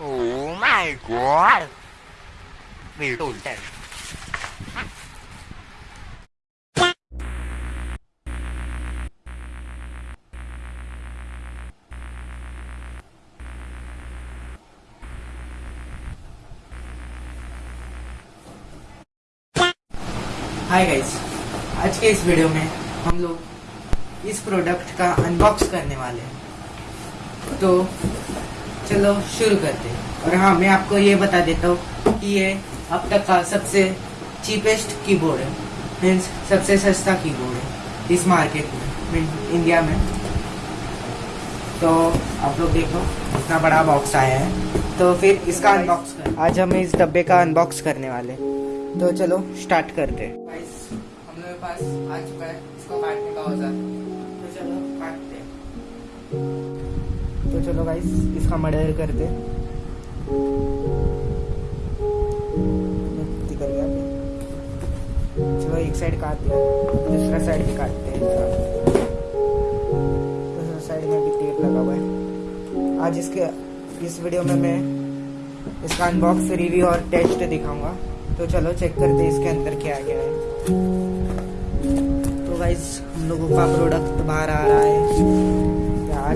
Oh my god! We. Hi guys आज के इस वीडियो में हम लोग इस प्रोडक्ट का अनबॉक्स करने वाले हैं तो चलो, शुरू करते और हाँ मैं आपको ये बता देता हूँ कि ये अब तक का सबसे चीपेस्ट कीबोर्ड है। मीन्स सबसे सस्ता कीबोर्ड है इस मार्केट में इंडिया में। तो आप लोग देखो, इतना बड़ा बॉक्स आया है। तो फिर इसका अनबॉक्स कर। आज हम इस डब्बे का अनबॉक्स करने वाले तो चलो स्टार्ट करते हम लोग पास आ चुका है। इसको काटने का औज़ार। चलो गाइस इसका मर्डर करते हैं। कर गया चलो एक साइड काट दिया दूसरा साइड भी काटते हैं दूसरा साइड में भी टेप लगा हुआ है। आज इसके, इस वीडियो में मैं इसका अनबॉक्स रिव्यू और टेस्ट दिखाऊँगा। तो चलो चेक करते हैं इसके अंदर क्या क्या है। तो गाइस हम लोगों का प्रोडक्ट बाहर आ रहा है। आ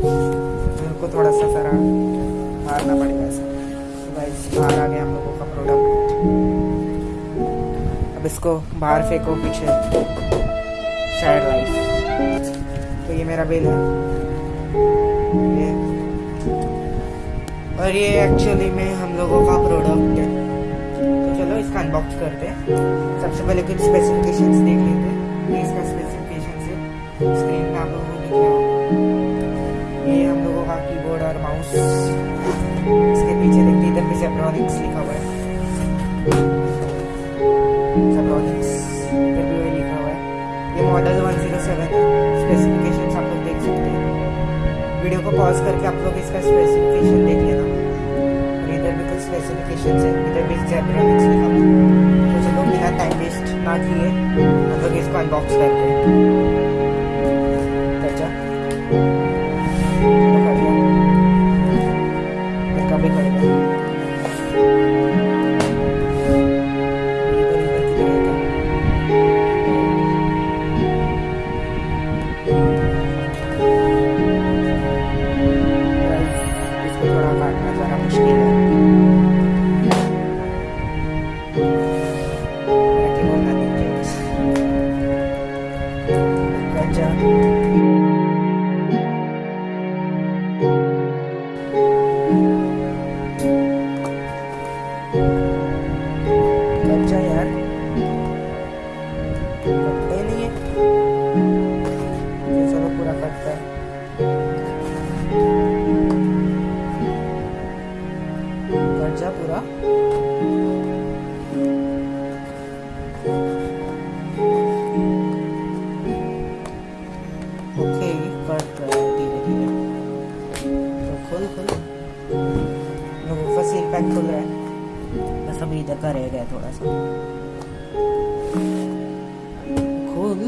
जाए यार मेरे को थोड़ा सा सारा मारना पड़ेगा ऐसा। गाइस बाहर आ गया हम लोगों का प्रोडक्ट अब इसको बाहर फेंको पीछे। साइड लाइफ तो ये मेरा बिल है। ये। और ये एक्चुअली में हम लोगों का प्रोडक्ट है। तो चलो इसका अनबॉक्स करते हैं। सबसे पहले कुछ स्पेसिफिकेशंस देख लेते हैं। ये इसका स्पेसिफिकेशन है स्क्रीन में आप लोगों ने लिखा होगा ये हम लोगों का कीबोर्ड और माउस। इसके पीछे देखते इधर भी जेब्रॉनिक्स लिखा हुआ है। जेब्रॉनिक्स इधर भी वही लिखा हुआ है। ये मॉडल 107 है। स्पेसिफिकेशंस आप लोग देख सकते हैं। वीडियो को पॉज करके आप लोग इसका स्पेसिफिकेशन देख लेना। इधर भी कुछ स्पेसिफिकेशन है। इधर भी जेब्रॉनिक्स लिखा हुआ है। तो चलो बिना टाइम वेस्ट ना किए, हम लोग इसको अनबॉक्स करते हैं। अच्छा। ya. बस अभी इधर का रह गया थोड़ा सा। खोल।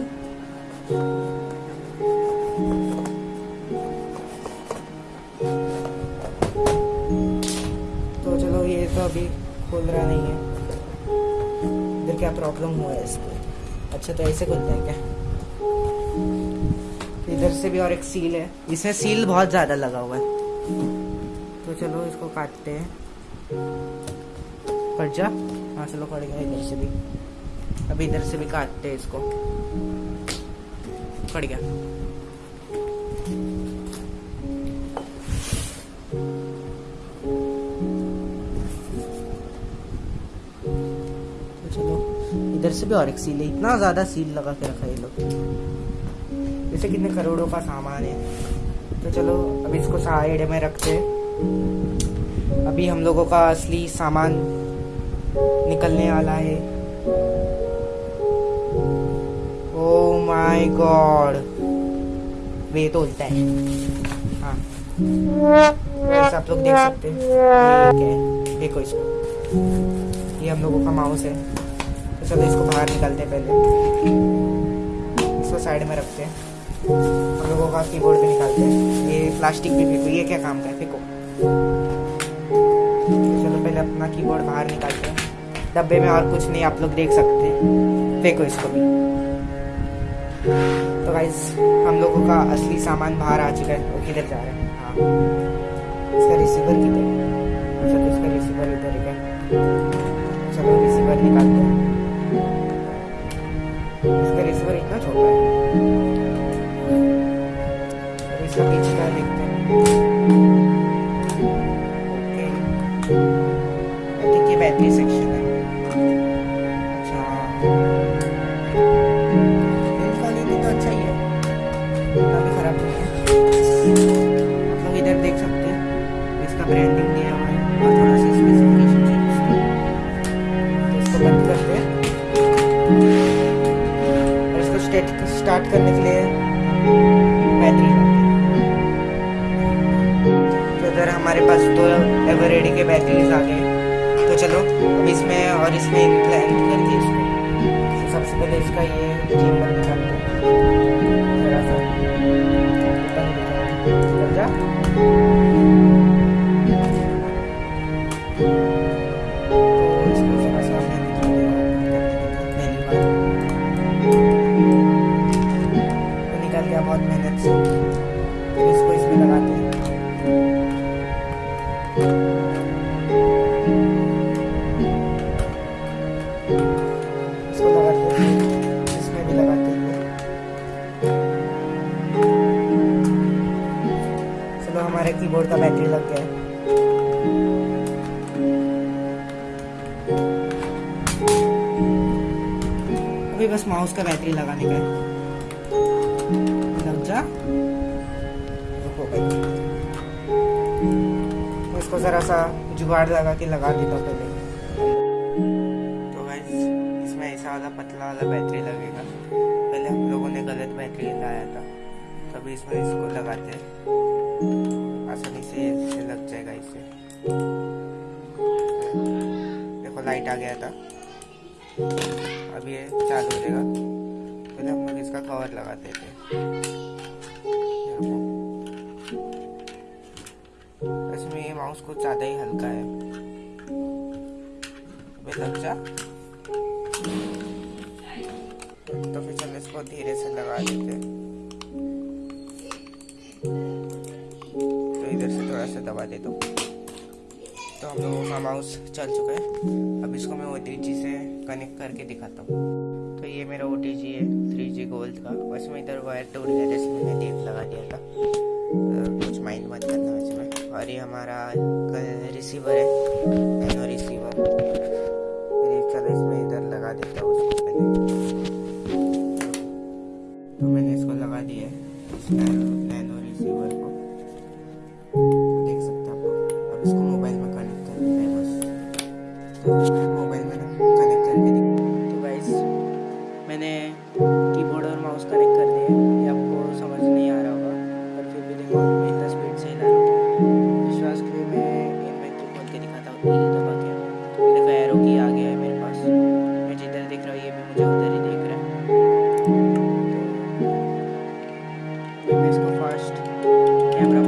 तो चलो ये तो अभी खोल रहा नहीं है। इधर क्या प्रॉब्लम हुआ है इसको अच्छा तो ऐसे खुलता है क्या? इधर से भी और एक सील है। इसमें सील बहुत ज़्यादा लगा हुआ है। तो चलो इसको काटते हैं। कट जा। हाँ चलो कट गया इधर से भी। अभी इधर से भी काटते हैं इसको। कट गया। तो चलो इधर से भी और एक सील है। इतना ज़्यादा सील लगा के रखा है ये लोग। जैसे कितने करोड़ों का सामान है। तो चलो, अब इसको साइड में रखते हैं। अभी हम लोगों का असली सामान निकलने वाला है। ओ माय गॉड वे तो उल्टा है। हाँ। आप लोग देख सकते हैं। है? देखो इसको। ये हम लोगों का माउस है। तो चलो इसको बाहर निकालते हैं पहले। इसको साइड में रखते हैं। हम लोगों का कीबोर्ड भी निकालते हैं। ये प्लास्टिक भी फेंको ये क्या काम का है? फेंको चलो पहले अपना कीबोर्ड बाहर निकालते हैं। डब्बे में और कुछ नहीं, आप लोग देख सकते फेंको इसको भी। तो गाइस हम लोगों का असली सामान बाहर आ चुका है, वो किधर जा रहे हैं? हाँ। इसका रिसीवर किधर है? अच्छा तो इसका रिसीवर इधर है चलो रिसीवर निकालते हैं। स्टेट स्टार्ट करने के लिए बैटरी तो इधर हमारे पास दो एवरेडी के बैटरीज आ गए। तो चलो, अब इसमें और इसमें इम्प्लांट करके इसको तो सबसे पहले इसका ये चेम्बर निकालते हैं। जरा सा जा। अभी बस माउस का बैटरी लगाने का है। लग जा। इसको जरा सा जुगाड़ लगा के लगा देता हूँ पहले। तो गाइस इसमें ऐसा वाला पतला वाला बैटरी लगेगा। पहले हम लोगों ने गलत बैटरी लाया था। तभी इसमें इसको लगाते आसानी से लग जाएगा इससे देखो लाइट आ गया था। अब ये चालू हो जाएगा पहले हम लोग इसका कवर थे ये देखो। इसमें ये माउस कुछ ज़्यादा ही हल्का है अबे लग जा तो फिर चल इसको धीरे से लगा देते हैं। तो इधर से थोड़ा सा दबा दे दो तो हम लोगों का माउस चल चुका है। अब इसको मैं ओ से कनेक्ट करके दिखाता हूँ। तो ये मेरा ओ है थ्री जी गोल्ड का। बस मैं इधर वायर टूट गया इसमें मैंने टेप लगा दिया था। अ, कुछ माइंड मत करना वैसे में और ये हमारा रिसीवर है नैनो रिसीवर चलो इसमें इधर लगा देता हूँ उसको पहले। तो मैंने इसको लगा दिया है और कनेक्ट कर दिए ये आपको समझ नहीं आ रहा होगा, पर फिर भी देखो मैं इतना स्पीड से हिला रहा हूँ विश्वास के लिए मैं इन्वेंट्री खोल के दिखाता हूँ। धीरे दबा के ये देखो एरो की आ गया है मेरे पास। मैं जिधर देख रहा हूँ, ये भी मुझे उधर ही देख रहा है। तो मैं इसको फास्ट कैमरा